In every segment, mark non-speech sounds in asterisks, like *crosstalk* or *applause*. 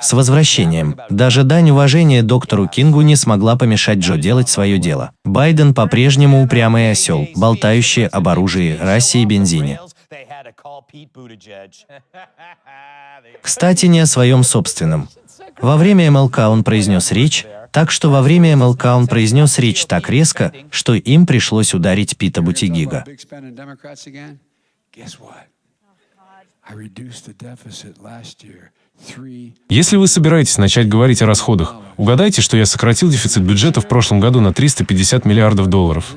С возвращением. Даже дань уважения доктору Кингу не смогла помешать Джо делать свое дело. Байден по-прежнему упрямый осел, болтающий об оружии, расе и бензине. Кстати, не о своем собственном. Во время МЛК он произнес речь, так что во время МЛК он произнес речь так резко, что им пришлось ударить Пита Бутигига. Если вы собираетесь начать говорить о расходах, угадайте, что я сократил дефицит бюджета в прошлом году на 350 миллиардов долларов.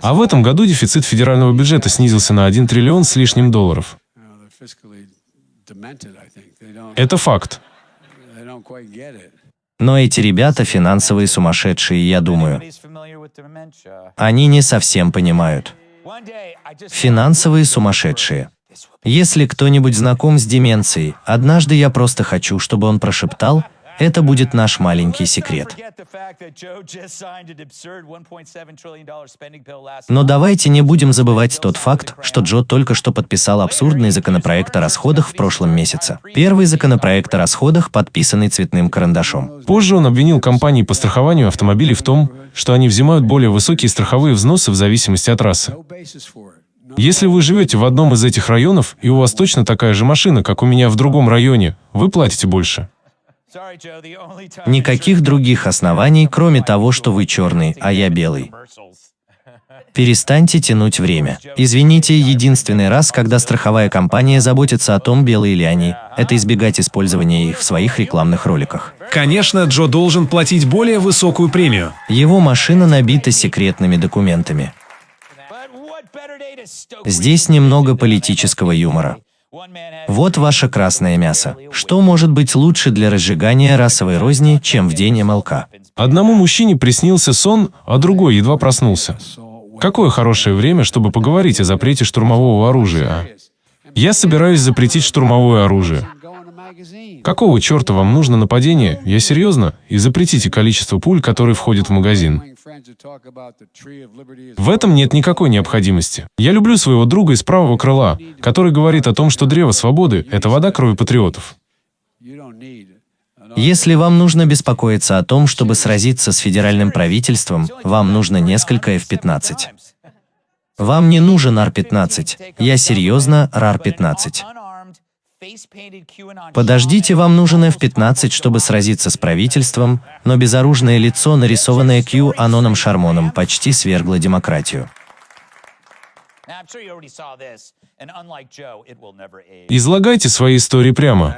А в этом году дефицит федерального бюджета снизился на 1 триллион с лишним долларов. Это факт. Но эти ребята финансовые сумасшедшие, я думаю. Они не совсем понимают. Финансовые сумасшедшие. Если кто-нибудь знаком с деменцией, однажды я просто хочу, чтобы он прошептал это будет наш маленький секрет. Но давайте не будем забывать тот факт, что Джо только что подписал абсурдный законопроект о расходах в прошлом месяце. Первый законопроект о расходах, подписанный цветным карандашом. Позже он обвинил компании по страхованию автомобилей в том, что они взимают более высокие страховые взносы в зависимости от трассы. Если вы живете в одном из этих районов, и у вас точно такая же машина, как у меня в другом районе, вы платите больше. Никаких других оснований, кроме того, что вы черный, а я белый. *laughs* Перестаньте тянуть время. Извините, единственный раз, когда страховая компания заботится о том, белые ли они, это избегать использования их в своих рекламных роликах. Конечно, Джо должен платить более высокую премию. Его машина набита секретными документами. Здесь немного политического юмора. Вот ваше красное мясо. Что может быть лучше для разжигания расовой розни, чем в день МЛК? Одному мужчине приснился сон, а другой едва проснулся. Какое хорошее время, чтобы поговорить о запрете штурмового оружия, а? Я собираюсь запретить штурмовое оружие. Какого черта вам нужно нападение? Я серьезно? И запретите количество пуль, которые входят в магазин. В этом нет никакой необходимости. Я люблю своего друга из правого крыла, который говорит о том, что древо свободы – это вода крови патриотов. Если вам нужно беспокоиться о том, чтобы сразиться с федеральным правительством, вам нужно несколько F-15. Вам не нужен R-15. Я серьезно, RAR-15. Подождите, вам нужен F-15, чтобы сразиться с правительством, но безоружное лицо, нарисованное Q Аноном Шармоном, почти свергло демократию. Излагайте свои истории прямо.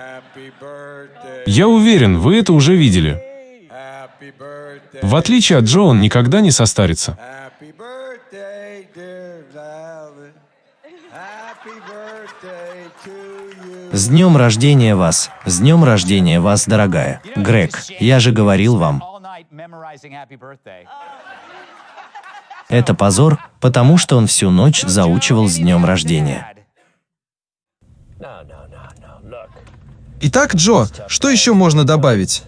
Я уверен, вы это уже видели. В отличие от Джо, он никогда не состарится. С днем рождения вас! С днем рождения вас, дорогая! Грег, я же говорил вам. Это позор, потому что он всю ночь заучивал с днем рождения. Итак, Джо, что еще можно добавить?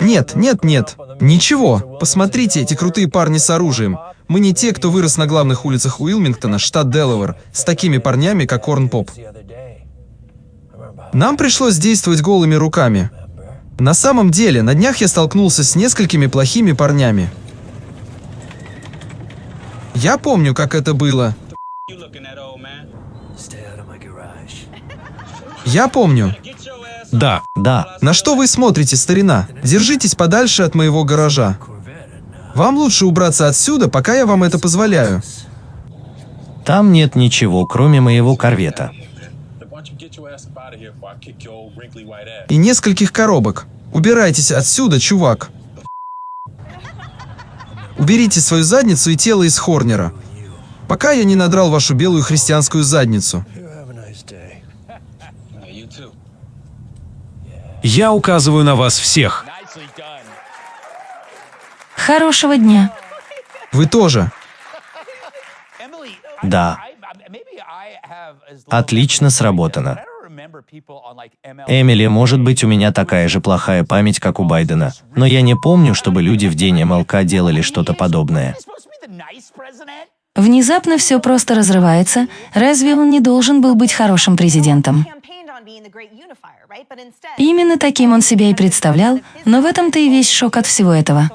Нет, нет, нет, ничего. Посмотрите, эти крутые парни с оружием. Мы не те, кто вырос на главных улицах Уилмингтона, штат Делавер, с такими парнями, как Корн Поп. Нам пришлось действовать голыми руками. На самом деле, на днях я столкнулся с несколькими плохими парнями. Я помню, как это было. Я помню. Да. Да. На что вы смотрите, старина? Держитесь подальше от моего гаража. Вам лучше убраться отсюда, пока я вам это позволяю. Там нет ничего, кроме моего корвета. И нескольких коробок. Убирайтесь отсюда, чувак. Уберите свою задницу и тело из Хорнера. Пока я не надрал вашу белую христианскую задницу. Я указываю на вас всех. Хорошего дня. Вы тоже. Да. Отлично сработано. Эмили, может быть, у меня такая же плохая память, как у Байдена, но я не помню, чтобы люди в день МЛК делали что-то подобное. Внезапно все просто разрывается. Разве он не должен был быть хорошим президентом? Именно таким он себя и представлял, но в этом-то и весь шок от всего этого.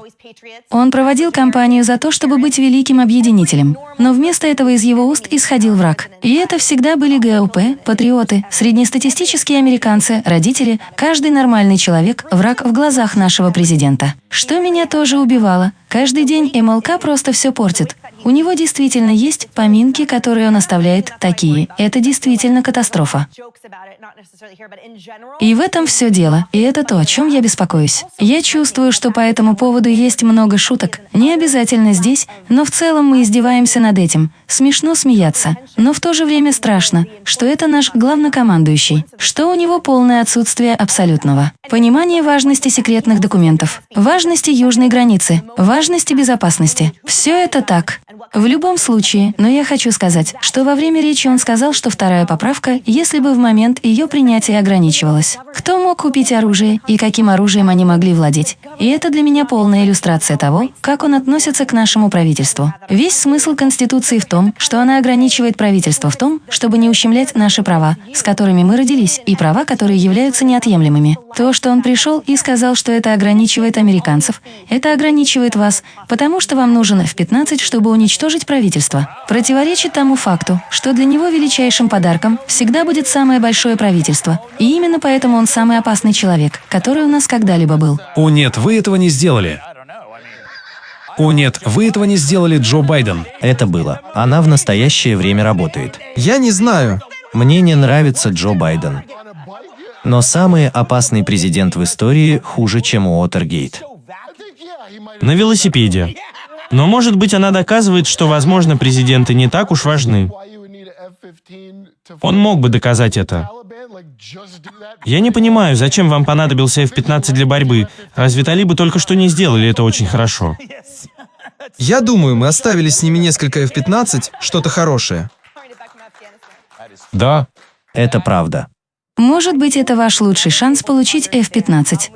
Он проводил кампанию за то, чтобы быть великим объединителем, но вместо этого из его уст исходил враг. И это всегда были ГЛП, патриоты, среднестатистические американцы, родители, каждый нормальный человек – враг в глазах нашего президента. Что меня тоже убивало. Каждый день МЛК просто все портит. У него действительно есть поминки, которые он оставляет такие. Это действительно катастрофа. И в этом все дело. И это то, о чем я беспокоюсь. Я чувствую, что по этому поводу есть много шуток. Не обязательно здесь, но в целом мы издеваемся над этим. Смешно смеяться. Но в то же время страшно, что это наш главнокомандующий, что у него полное отсутствие абсолютного. Понимание важности секретных документов, важности южной границы, важности безопасности. Все это так. В любом случае, но я хочу сказать, что во время речи он сказал, что вторая поправка, если бы в момент ее принятия ограничивалась. Кто мог купить оружие и каким оружием они могли владеть? И это для меня полная иллюстрация того, как он относится к нашему правительству. Весь смысл Конституции в том, что она ограничивает правительство в том, чтобы не ущемлять наши права, с которыми мы родились, и права, которые являются неотъемлемыми. То, что он пришел и сказал, что это ограничивает американцев, это ограничивает вас, потому что вам нужен F-15, чтобы уничтожить правительство. Противоречит тому факту, что для него величайшим подарком всегда будет самое большое правительство. И именно поэтому он самый опасный человек, который у нас когда-либо был. О нет, вы этого не сделали. О нет, вы этого не сделали, Джо Байден. Это было. Она в настоящее время работает. Я не знаю. Мне не нравится Джо Байден. Но самый опасный президент в истории хуже, чем Уотергейт. На велосипеде. Но, может быть, она доказывает, что, возможно, президенты не так уж важны. Он мог бы доказать это. Я не понимаю, зачем вам понадобился F-15 для борьбы. Разве талибы только что не сделали это очень хорошо? Я думаю, мы оставили с ними несколько F-15, что-то хорошее. Да, Это правда. Может быть, это ваш лучший шанс получить F-15.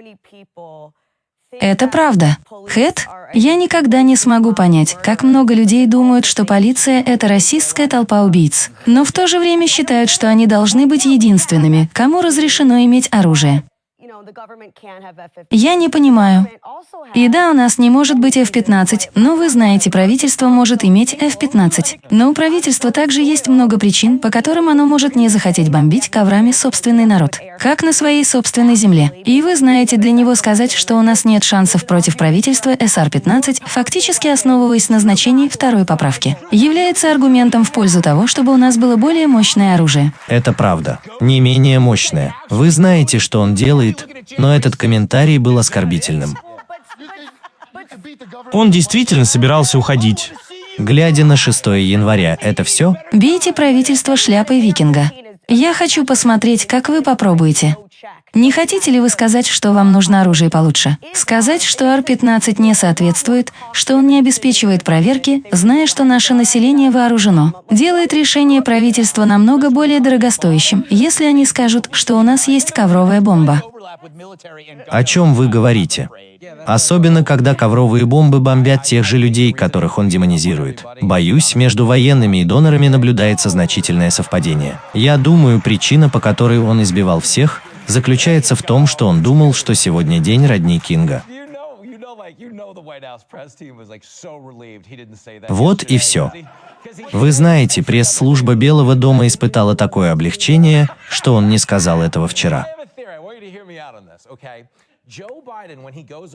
Это правда. Хэт, я никогда не смогу понять, как много людей думают, что полиция – это расистская толпа убийц, но в то же время считают, что они должны быть единственными, кому разрешено иметь оружие. Я не понимаю. И да, у нас не может быть F-15, но вы знаете, правительство может иметь F-15. Но у правительства также есть много причин, по которым оно может не захотеть бомбить коврами собственный народ, как на своей собственной земле. И вы знаете, для него сказать, что у нас нет шансов против правительства SR-15, фактически основываясь на значении второй поправки, является аргументом в пользу того, чтобы у нас было более мощное оружие. Это правда. Не менее мощное. Вы знаете, что он делает, но этот комментарий был оскорбительным. Он действительно собирался уходить. Глядя на 6 января, это все? Бейте правительство шляпой викинга. Я хочу посмотреть, как вы попробуете. Не хотите ли вы сказать, что вам нужно оружие получше? Сказать, что Ар-15 не соответствует, что он не обеспечивает проверки, зная, что наше население вооружено, делает решение правительства намного более дорогостоящим, если они скажут, что у нас есть ковровая бомба. О чем вы говорите? Особенно, когда ковровые бомбы бомбят тех же людей, которых он демонизирует. Боюсь, между военными и донорами наблюдается значительное совпадение. Я думаю, причина, по которой он избивал всех, заключается в том, что он думал, что сегодня день родни Кинга. Вот и все. Вы знаете, пресс-служба Белого дома испытала такое облегчение, что он не сказал этого вчера.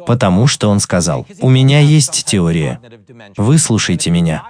Потому что он сказал, «У меня есть теория. Выслушайте меня».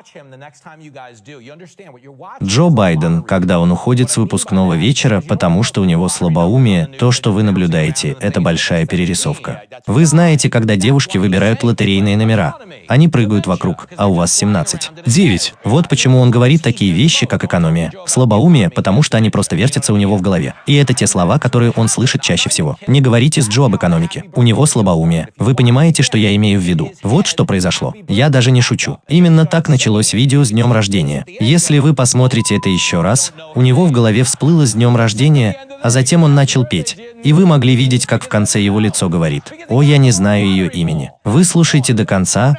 Джо Байден, когда он уходит с выпускного вечера, потому что у него слабоумие, то, что вы наблюдаете, это большая перерисовка. Вы знаете, когда девушки выбирают лотерейные номера. Они прыгают вокруг, а у вас 17. 9. Вот почему он говорит такие вещи, как экономия. Слабоумие, потому что они просто вертятся у него в голове. И это те слова, которые он слышит чаще всего. Не говорите с Джо об экономике. У него слабоумие. Вы понимаете, что я имею в виду? Вот что произошло. Я даже не шучу. Именно так началось видео с днем рождения. Если вы посмотрите это еще раз, у него в голове всплыло с днем рождения, а затем он начал петь. И вы могли видеть, как в конце его лицо говорит «О, я не знаю ее имени». Вы слушайте до конца.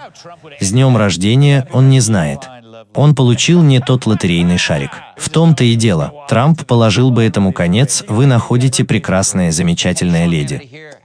С днем рождения он не знает. Он получил не тот лотерейный шарик. В том-то и дело. Трамп положил бы этому конец, вы находите прекрасная, замечательная леди.